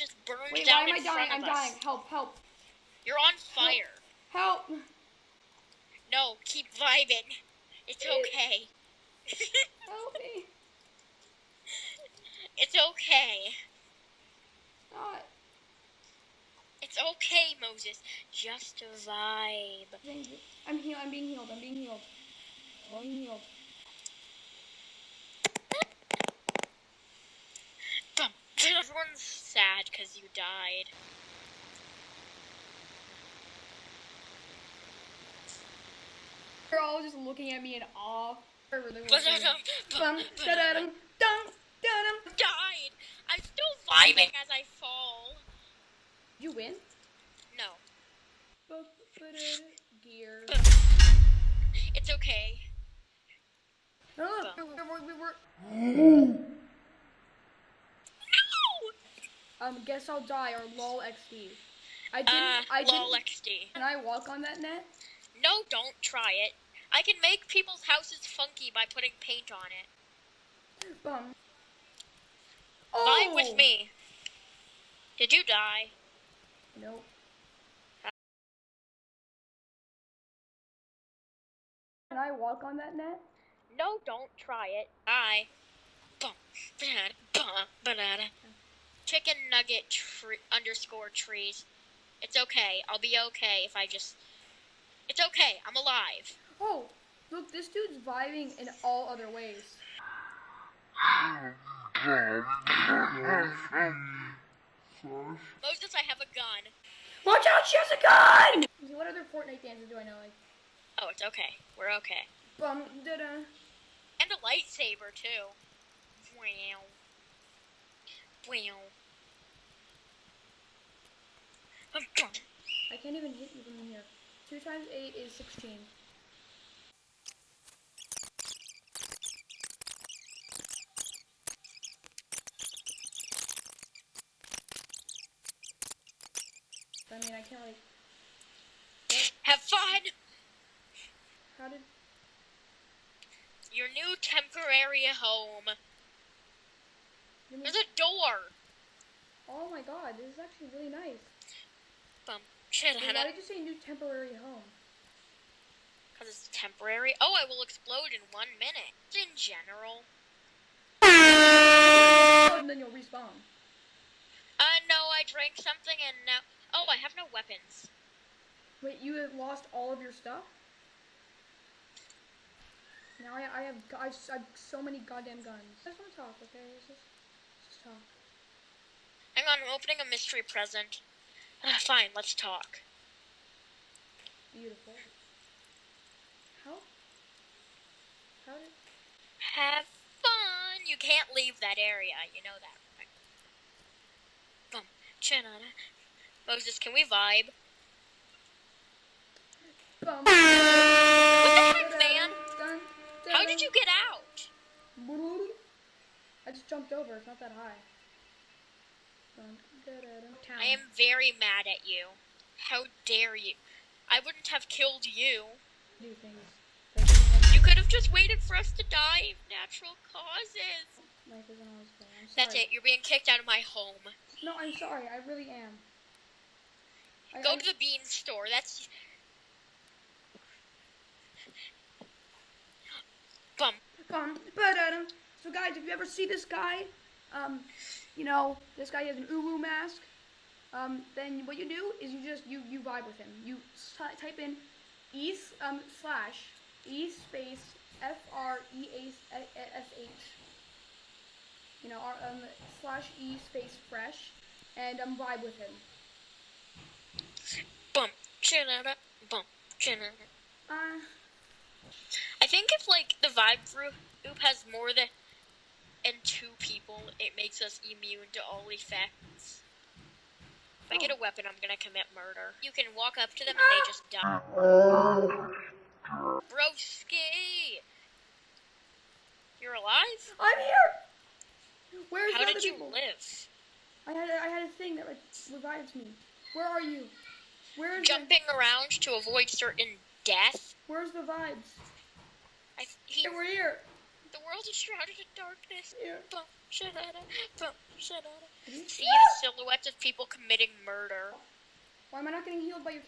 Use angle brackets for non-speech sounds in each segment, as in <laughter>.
just burned Wait, why down am I in dying? front I'm us. dying. Help, help, You're on fire. help. No, keep vibing. It's It- okay. <laughs> Help me. it's okay. God. It's okay, Moses. Just a vibe. I'm healed. I'm being healed. I'm being healed. I'm being healed. Because you died. They're all just looking at me in awe. They're really. <laughs> Died. I'm still vibing as I fall. You win? No. Gear. it's okay. Bum. we were, we were, No! Um, guess I'll die or lol XD. I didn't, Uh, I lol didn't, XD. can I walk on that net? No, don't try it. I can make people's houses funky by putting paint on it. Bum. Oh. Vibe with me. Did you die? Nope. Can I walk on that net? No, don't try it. Bye. Bum, banana, bum, banana. Chicken nugget tree underscore trees. It's okay. I'll be okay if I just. It's okay. I'm alive. Oh, look, this dude's vibing in all other ways. Moses, I have a gun. Watch out, she has a gun! What other Fortnite dances do I know? Like, Oh, it's okay. We're okay. bum, da da. And a lightsaber too. Wow. Wow. I can't even hit you from here. Two times eight is sixteen. I mean, I can't like. Have fun. How did? Your new temporary home. There's a door. Oh my god, this is actually really nice. Bum. Shit, Wait, why did you say new temporary home? Because it's temporary. Oh, I will explode in one minute. In general. Oh, and then you'll respawn. Uh, no, I drank something and now. Oh, I have no weapons. Wait, you have lost all of your stuff? Now I, I have I, I have so many goddamn guns. I just want to talk, okay? Let's just, let's just talk. Hang on, I'm opening a mystery present. Ah, fine, let's talk. Beautiful. How? How did? Have fun. You can't leave that area. You know that, right? Bum. Chanana. Moses, can we vibe? Bum. What the heck, man? Dun, How did you get out? dun. I just jumped over. It's not that high. Dun, da, da, da. Town. I am very mad at you. How dare you? I wouldn't have killed you. do things. that didn't have- You could have just waited for us to die of natural causes. Life isn't always fair. I'm sorry. That's it. You're being kicked out of my home. No, I'm sorry. I really am. I, Go I- to the bean store. That's bum. Um, but um, so guys, if you ever see this guy, um, you know, this guy has an uwu mask. Um, then what you do is you just you you vibe with him. You type in E um slash e space f r e a s h. You know, R, um slash e space fresh, and um vibe with him. Bum. Chinada. Bum. Chinada. Uh, I think if like the vibe group group has more than and two people, it makes us immune to all effects. If I get a oh. weapon, I'm gonna commit murder. You can walk up to them and they <gasps> just die. Broski! You're alive? I'm here. Where's How did you people? live? I had a, I had a thing that like revives me. Where are you? Where is Jumping around to avoid certain death? Where's the vibes? I, he, Hey, we're here. the world is shrouded in darkness. Here. Bum, shadada, bum, shadada. see the silhouettes of people committing murder. Why am I not getting healed by your?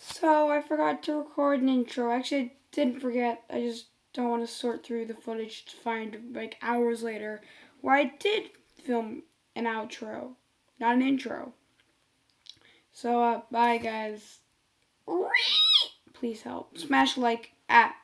So I forgot to record an intro. Actually, I didn't forget. I just don't want to sort through the footage to find like hours later where I did film an outro, not an intro. So uh, bye guys. Please help. Smash like at